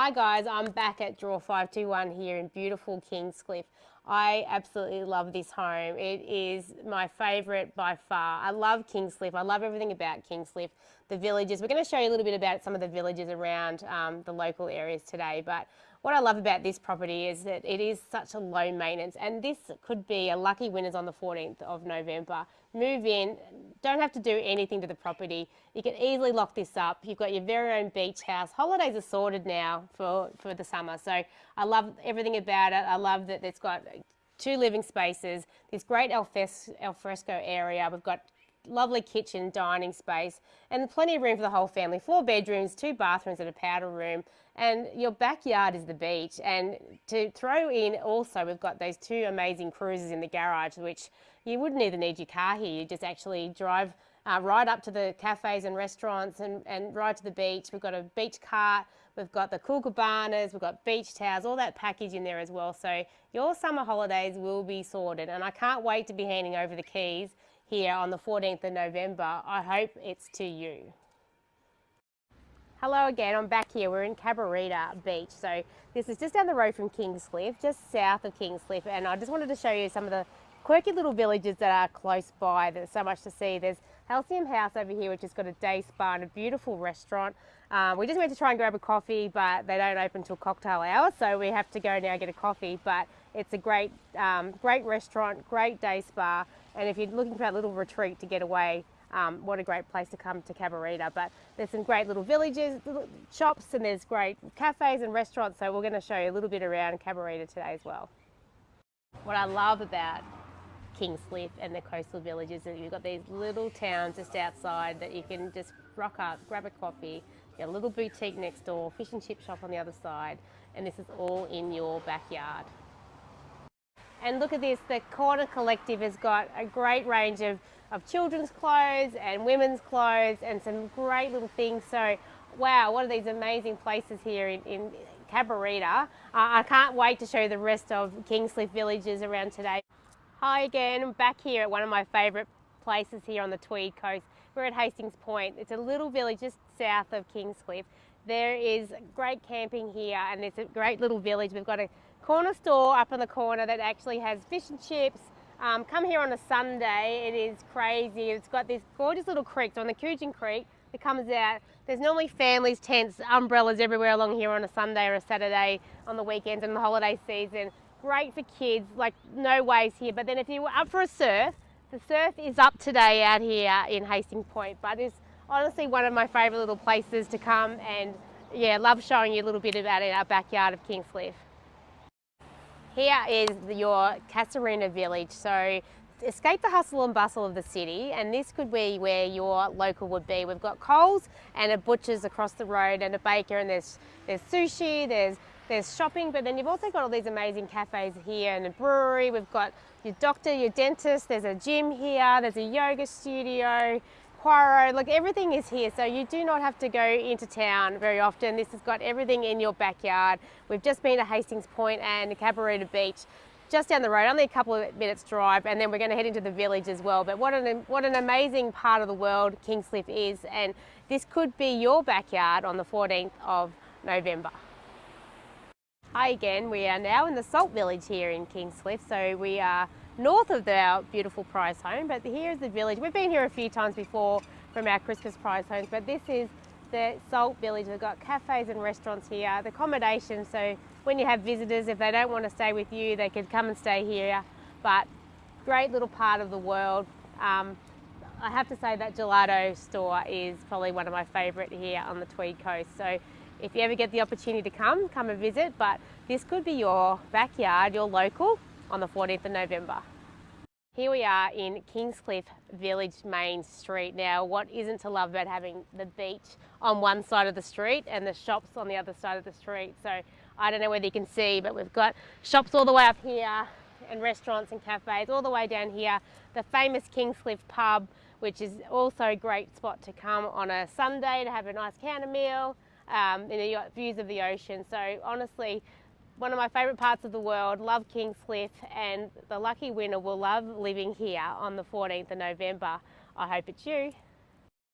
Hi guys, I'm back at Draw 521 here in beautiful Kingscliff. I absolutely love this home. It is my favourite by far. I love Kingscliff. I love everything about Kingscliff. The villages. We're going to show you a little bit about some of the villages around um, the local areas today. But what I love about this property is that it is such a low maintenance and this could be a lucky winners on the 14th of November. Move in, don't have to do anything to the property. You can easily lock this up. You've got your very own beach house. Holidays are sorted now for, for the summer. So I love everything about it. I love that it's got two living spaces, this great alfresco area. We've got lovely kitchen, dining space, and plenty of room for the whole family. Four bedrooms, two bathrooms and a powder room, and your backyard is the beach. And to throw in also, we've got those two amazing cruisers in the garage, which you wouldn't even need your car here. You just actually drive uh, right up to the cafes and restaurants and, and right to the beach. We've got a beach cart, we've got the cool cabanas, we've got beach towels, all that package in there as well. So your summer holidays will be sorted and I can't wait to be handing over the keys here on the 14th of November. I hope it's to you. Hello again, I'm back here. We're in Cabarita Beach. So this is just down the road from Kingscliff, just south of Kingscliff. And I just wanted to show you some of the quirky little villages that are close by. There's so much to see. There's Halcyon House over here, which has got a day spa and a beautiful restaurant. Um, we just went to try and grab a coffee, but they don't open till cocktail hour, so we have to go now get a coffee. But it's a great, um, great restaurant, great day spa, and if you're looking for that little retreat to get away, um, what a great place to come to Cabarita. But there's some great little villages, little shops, and there's great cafes and restaurants. So we're going to show you a little bit around Cabarita today as well. What I love about Kingscliff and the coastal villages. is you've got these little towns just outside that you can just rock up, grab a coffee, get a little boutique next door, fish and chip shop on the other side, and this is all in your backyard. And look at this, the Corner Collective has got a great range of, of children's clothes and women's clothes and some great little things. So, wow, what are these amazing places here in, in Cabarita. Uh, I can't wait to show you the rest of Kingscliff villages around today. Hi again, I'm back here at one of my favourite places here on the Tweed coast. We're at Hastings Point. It's a little village just south of Kingscliff. There is great camping here and it's a great little village. We've got a corner store up in the corner that actually has fish and chips. Um, come here on a Sunday, it is crazy. It's got this gorgeous little creek on the Coogin Creek that comes out. There's normally families, tents, umbrellas everywhere along here on a Sunday or a Saturday on the weekends and the holiday season great for kids, like no waves here. But then if you were up for a surf, the surf is up today out here in Hastings Point, but it's honestly one of my favourite little places to come and yeah, love showing you a little bit about it, our backyard of Kingscliff. Here is your Casuarina village. So escape the hustle and bustle of the city and this could be where your local would be. We've got Coles and a butcher's across the road and a baker and there's, there's sushi, there's there's shopping, but then you've also got all these amazing cafes here and a brewery. We've got your doctor, your dentist, there's a gym here, there's a yoga studio, Poirot, look, everything is here. So you do not have to go into town very often. This has got everything in your backyard. We've just been to Hastings Point and Cabarita Beach just down the road, only a couple of minutes drive, and then we're going to head into the village as well. But what an, what an amazing part of the world Kingscliff is, and this could be your backyard on the 14th of November. Hi again, we are now in the Salt Village here in Kingscliff. So we are north of our beautiful prize home, but here is the village. We've been here a few times before from our Christmas prize homes, but this is the Salt Village. We've got cafes and restaurants here, the accommodation, so when you have visitors, if they don't want to stay with you, they can come and stay here. But great little part of the world. Um, I have to say that gelato store is probably one of my favourite here on the Tweed Coast. So if you ever get the opportunity to come, come and visit, but this could be your backyard, your local, on the 14th of November. Here we are in Kingscliff Village Main Street. Now, what isn't to love about having the beach on one side of the street and the shops on the other side of the street? So I don't know whether you can see, but we've got shops all the way up here and restaurants and cafes all the way down here. The famous Kingscliff pub, which is also a great spot to come on a Sunday to have a nice counter meal, um, and you got views of the ocean. So honestly, one of my favourite parts of the world, love Kingscliff, and the lucky winner will love living here on the 14th of November. I hope it's you.